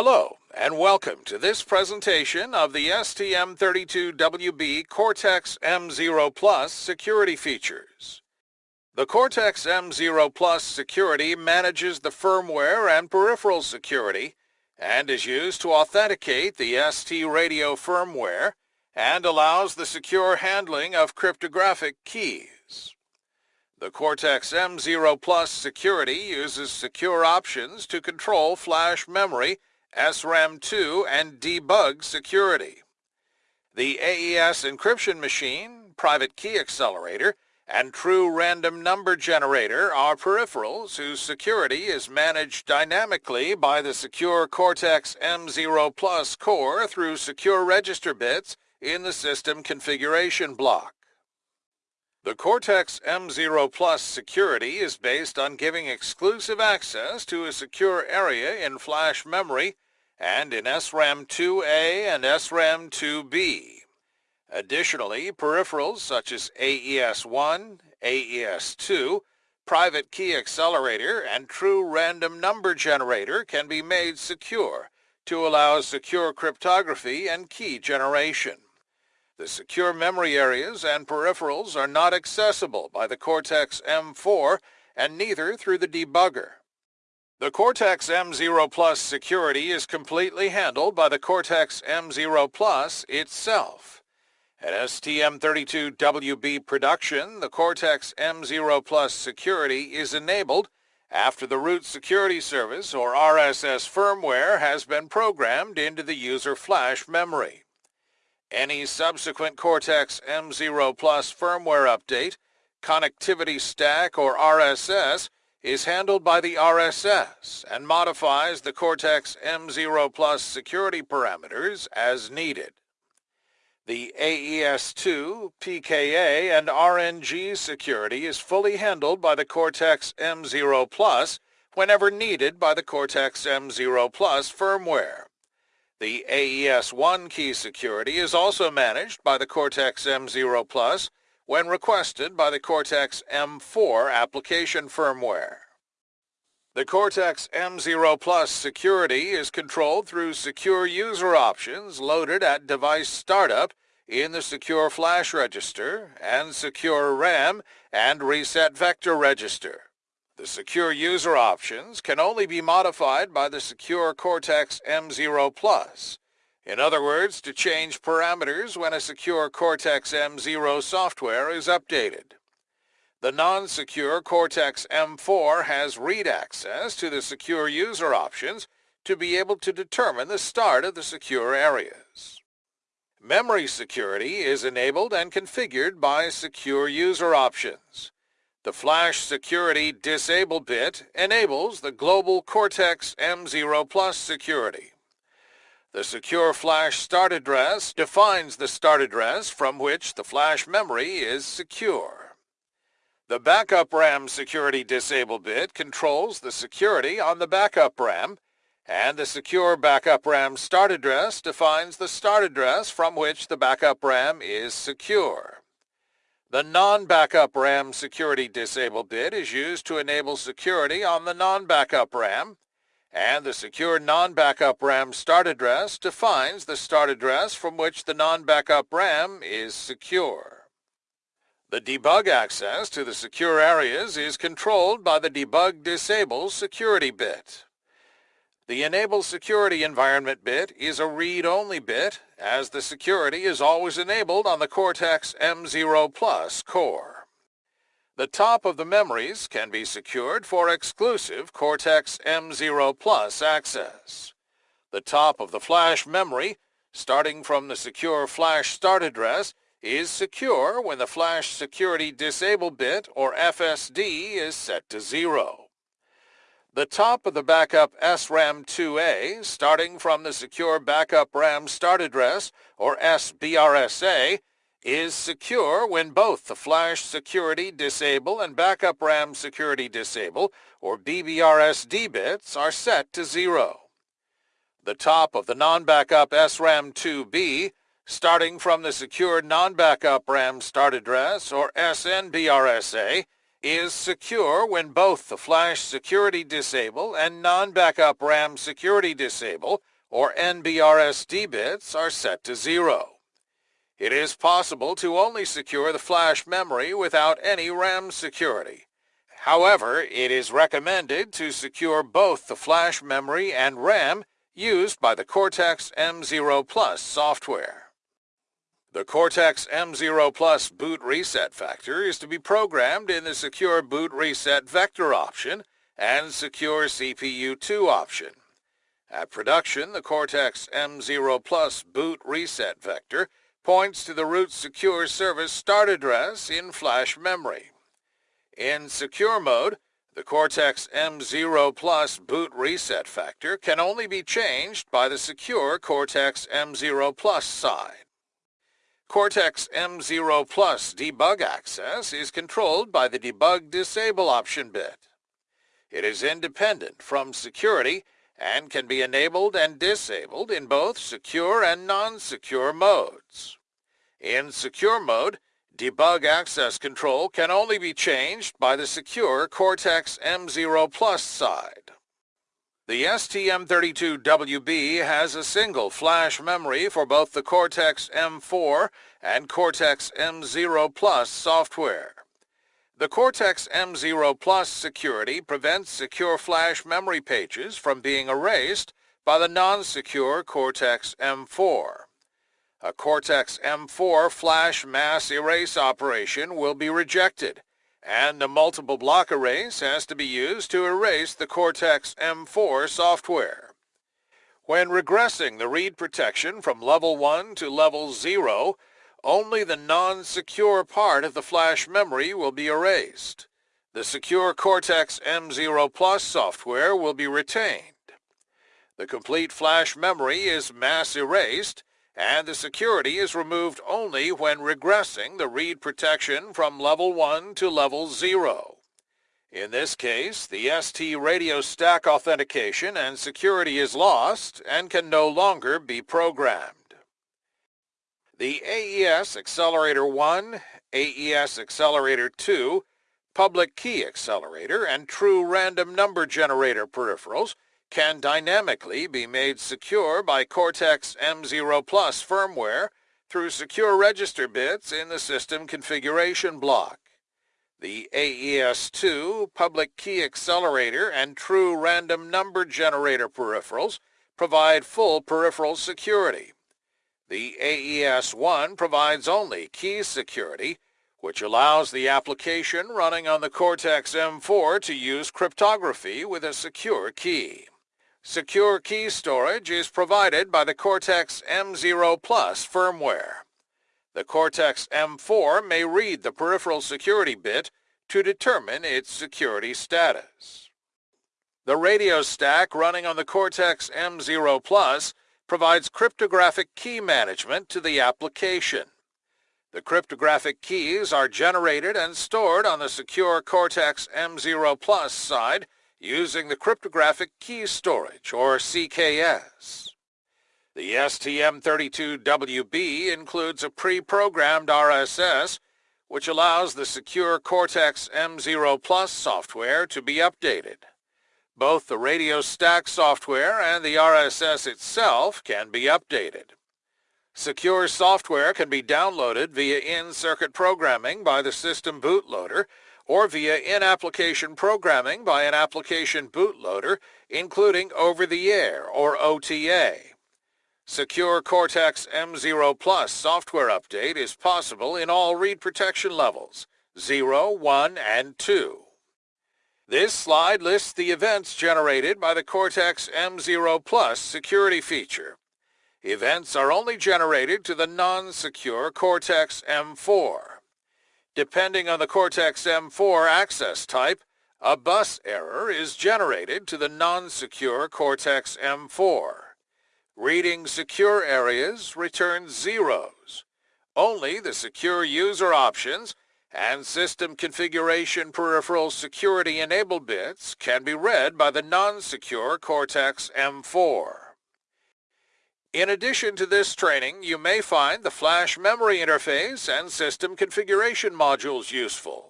Hello, and welcome to this presentation of the STM32WB Cortex-M0 Plus security features. The Cortex-M0 Plus security manages the firmware and peripheral security and is used to authenticate the ST radio firmware and allows the secure handling of cryptographic keys. The Cortex-M0 Plus security uses secure options to control flash memory SRAM2, and debug security. The AES encryption machine, private key accelerator, and true random number generator are peripherals whose security is managed dynamically by the secure Cortex-M0 Plus core through secure register bits in the system configuration block. The Cortex-M0 Plus security is based on giving exclusive access to a secure area in flash memory and in SRAM2A and SRAM2B. Additionally, peripherals such as AES-1, AES-2, private key accelerator, and true random number generator can be made secure to allow secure cryptography and key generation. The secure memory areas and peripherals are not accessible by the Cortex-M4 and neither through the debugger. The Cortex-M0 Plus security is completely handled by the Cortex-M0 Plus itself. At STM32WB production, the Cortex-M0 Plus security is enabled after the root security service or RSS firmware has been programmed into the user flash memory. Any subsequent Cortex-M0 Plus firmware update, connectivity stack or RSS is handled by the RSS and modifies the Cortex-M0 Plus security parameters as needed. The AES-2, PKA, and RNG security is fully handled by the Cortex-M0 Plus whenever needed by the Cortex-M0 Plus firmware. The AES-1 key security is also managed by the Cortex-M0 Plus when requested by the Cortex-M4 application firmware. The Cortex-M0 Plus security is controlled through secure user options loaded at device startup in the Secure Flash Register and Secure RAM and Reset Vector Register. The secure user options can only be modified by the secure Cortex-M0 Plus, in other words, to change parameters when a secure Cortex-M0 software is updated. The non-secure Cortex-M4 has read access to the secure user options to be able to determine the start of the secure areas. Memory security is enabled and configured by secure user options. The flash security disable bit enables the global Cortex-M0 Plus security. The secure flash start address defines the start address from which the flash memory is secure. The backup RAM security disable bit controls the security on the backup RAM, and the secure backup RAM start address defines the start address from which the backup RAM is secure. The non-backup RAM security disable bit is used to enable security on the non-backup RAM, and the secure non-backup RAM start address defines the start address from which the non-backup RAM is secure. The debug access to the secure areas is controlled by the debug disable security bit. The enable security environment bit is a read-only bit as the security is always enabled on the Cortex-M0 Plus core. The top of the memories can be secured for exclusive Cortex-M0 Plus access. The top of the flash memory, starting from the secure flash start address, is secure when the flash security disable bit or FSD is set to zero. The top of the backup SRAM2A, starting from the secure backup RAM start address or SBRSA, is secure when both the flash security disable and backup RAM security disable, or BBRSD bits, are set to zero. The top of the non-backup SRAM2B, starting from the secure non-backup RAM start address, or SNBRSA, is secure when both the flash security disable and non-backup RAM security disable, or NBRSD bits, are set to zero. It is possible to only secure the flash memory without any RAM security. However, it is recommended to secure both the flash memory and RAM used by the Cortex-M0 Plus software. The Cortex-M0 Plus boot reset vector is to be programmed in the Secure Boot Reset Vector option and Secure CPU2 option. At production, the Cortex-M0 Plus boot reset vector points to the root secure service start address in flash memory. In secure mode, the Cortex-M0 Plus boot reset vector can only be changed by the secure Cortex-M0 Plus side. Cortex-M0 Plus debug access is controlled by the Debug Disable option bit. It is independent from security and can be enabled and disabled in both secure and non-secure modes. In secure mode, debug access control can only be changed by the secure Cortex-M0 Plus side. The STM32WB has a single flash memory for both the Cortex-M4 and Cortex-M0 Plus software. The Cortex-M0 Plus security prevents secure flash memory pages from being erased by the non-secure Cortex-M4. A Cortex-M4 flash mass erase operation will be rejected and a multiple block erase has to be used to erase the Cortex-M4 software. When regressing the read protection from level 1 to level 0, only the non-secure part of the flash memory will be erased. The secure Cortex-M0 Plus software will be retained. The complete flash memory is mass erased and the security is removed only when regressing the read protection from level 1 to level 0. In this case, the ST radio stack authentication and security is lost and can no longer be programmed. The AES Accelerator 1, AES Accelerator 2, Public Key Accelerator, and True Random Number Generator peripherals can dynamically be made secure by Cortex-M0 Plus firmware through secure register bits in the system configuration block. The AES-2 public key accelerator and true random number generator peripherals provide full peripheral security. The AES-1 provides only key security, which allows the application running on the Cortex-M4 to use cryptography with a secure key. Secure key storage is provided by the Cortex-M0 Plus firmware. The Cortex-M4 may read the peripheral security bit to determine its security status. The radio stack running on the Cortex-M0 Plus provides cryptographic key management to the application. The cryptographic keys are generated and stored on the secure Cortex-M0 Plus side using the cryptographic key storage, or CKS. The STM32WB includes a pre-programmed RSS, which allows the secure Cortex-M0 Plus software to be updated. Both the radio stack software and the RSS itself can be updated. Secure software can be downloaded via in-circuit programming by the system bootloader or via in-application programming by an application bootloader, including over-the-air or OTA. Secure Cortex-M0 Plus software update is possible in all read protection levels, 0, 1, and 2. This slide lists the events generated by the Cortex-M0 Plus security feature. Events are only generated to the non-secure Cortex-M4. Depending on the Cortex-M4 access type, a bus error is generated to the non-secure Cortex-M4. Reading secure areas returns zeros. Only the secure user options and system configuration peripheral security enable bits can be read by the non-secure Cortex-M4. In addition to this training, you may find the flash memory interface and system configuration modules useful.